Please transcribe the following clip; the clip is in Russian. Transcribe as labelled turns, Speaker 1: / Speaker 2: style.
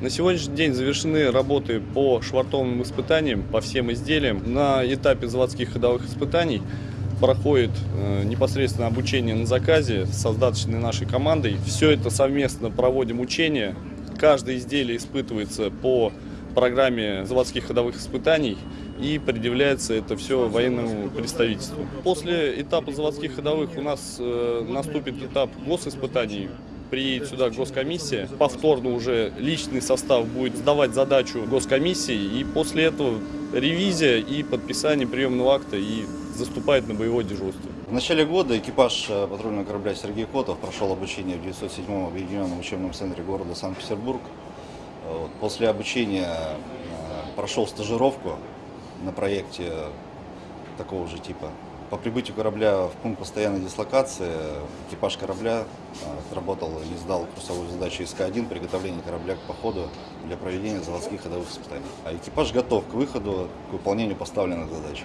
Speaker 1: На сегодняшний день завершены работы по швартовым испытаниям, по всем изделиям. На этапе заводских ходовых испытаний проходит э, непосредственно обучение на заказе с создаточной нашей командой. Все это совместно проводим учения. Каждое изделие испытывается по программе заводских ходовых испытаний и предъявляется это все военному представительству. После этапа заводских ходовых у нас э, наступит этап госиспытаний. Приедет сюда госкомиссия, повторно уже личный состав будет сдавать задачу госкомиссии, и после этого ревизия и подписание приемного акта и заступает на боевое дежурство.
Speaker 2: В начале года экипаж э, патрульного корабля Сергей Котов прошел обучение в 907-м объединенном учебном центре города Санкт-Петербург. Вот. После обучения э, прошел стажировку на проекте такого же типа. По прибытию корабля в пункт постоянной дислокации экипаж корабля э, отработал и сдал курсовую задачу СК-1 приготовление корабля к походу для проведения заводских ходовых испытаний. А экипаж готов к выходу, к выполнению поставленных задач.